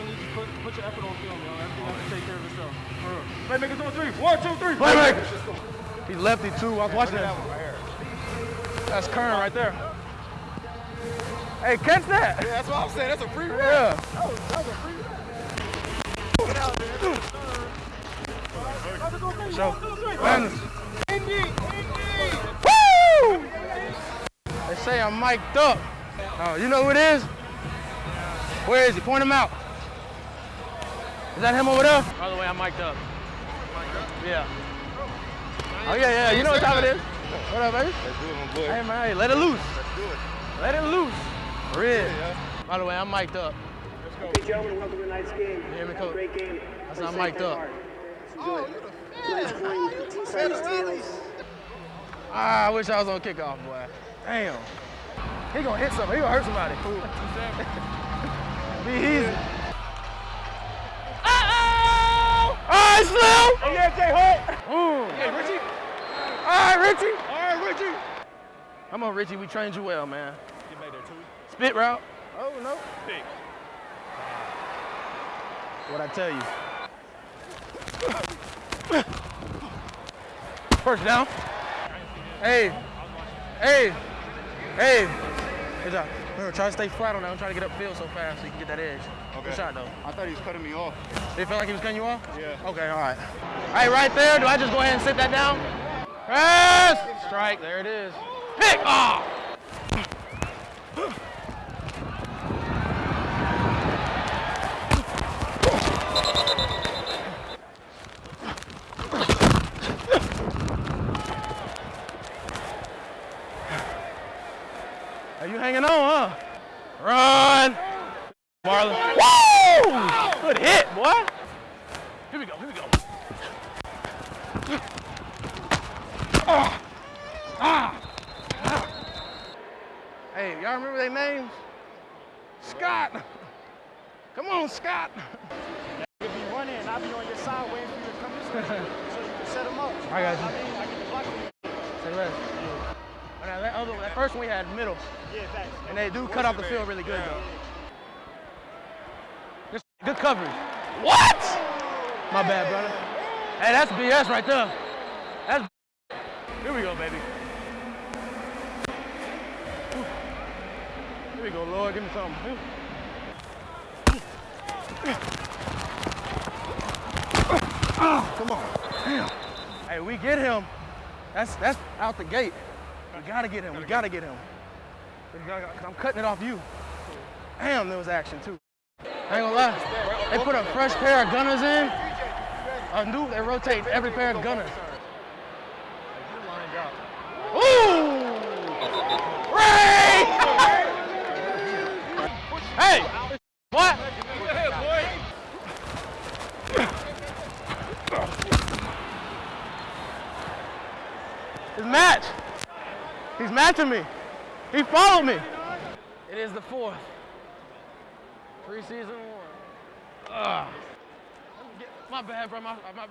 and just put, put your effort on film, yo. Everything has to take care of itself. For real. Playmakers on three. One, two, three. Playmaker. He's lefty too. I was watching that. That's Kern right there. Hey, catch that. Yeah, that's what I'm saying. That's a free run. Yeah. That was, that was a free run. Get out there. So, man, Indy, Indy. woo! They say I'm mic'd up. Oh, you know who it is? Where is he? Point him out. Is that him over there? By the way, I'm mic'd up. Yeah. Oh yeah, yeah. You know what time it is? What up, baby? Let's do it, my boy. Hey man, hey, let it loose. Let's do it. Let it loose. Red. By the way, I'm mic'd up. Okay, gentlemen, welcome to tonight's game. hear me, Have Coach? great game. That's Play not mic'd up. hard. Let's Oh, you it. the Tonight's fan. playing the T-Side Ah, I wish I was on kickoff, boy. Damn. He gonna hit something. He gonna hurt somebody. Be easy. Uh-oh! All right, Yeah, Jay Holt. Ooh. Hey, Richie. All right, Richie. All right, Richie. Come on, Richie. We trained you well, man. Get back there, too. Spit route. Oh, no. Pick. What I tell you. First down. Hey. Hey. Hey. Good job. Remember, try to stay flat on that. Don't try to get upfield so fast so you can get that edge. Okay. Good shot, though. I thought he was cutting me off. Did it feel like he was cutting you off? Yeah. Okay, all right. All right, right there. Do I just go ahead and sit that down? Yes! Strike. There it is. Pick! Ah! Are you hanging on, huh? Run! Marlon. Woo! Good hit, boy. Here we go, here we go. Ah. Ah. Ah. Hey, y'all remember their names? Scott. Come on, Scott. If you run in, I'll be on your side waiting for you to come this way so you can set them up. I got you. I mean, I get the block you. Say less. But that first one we had middle, Yeah, thanks. and they do cut off the field really good though. Just good coverage. What? My bad, brother. Hey, that's BS right there. That's. Here we go, baby. Here we go, Lord. Give me something. Come on. Damn. Hey, we get him. That's that's out the gate. We gotta get him. We gotta get him. We gotta- I'm cutting it off you. Damn, there was action too. I ain't gonna lie. They put a fresh pair of gunners in. A new, they rotate every pair of gunners. Ooh! Ray! hey! What? His match. He's matching me. He followed me. It is the fourth. Preseason one. Ugh. My bad, bro. My, my,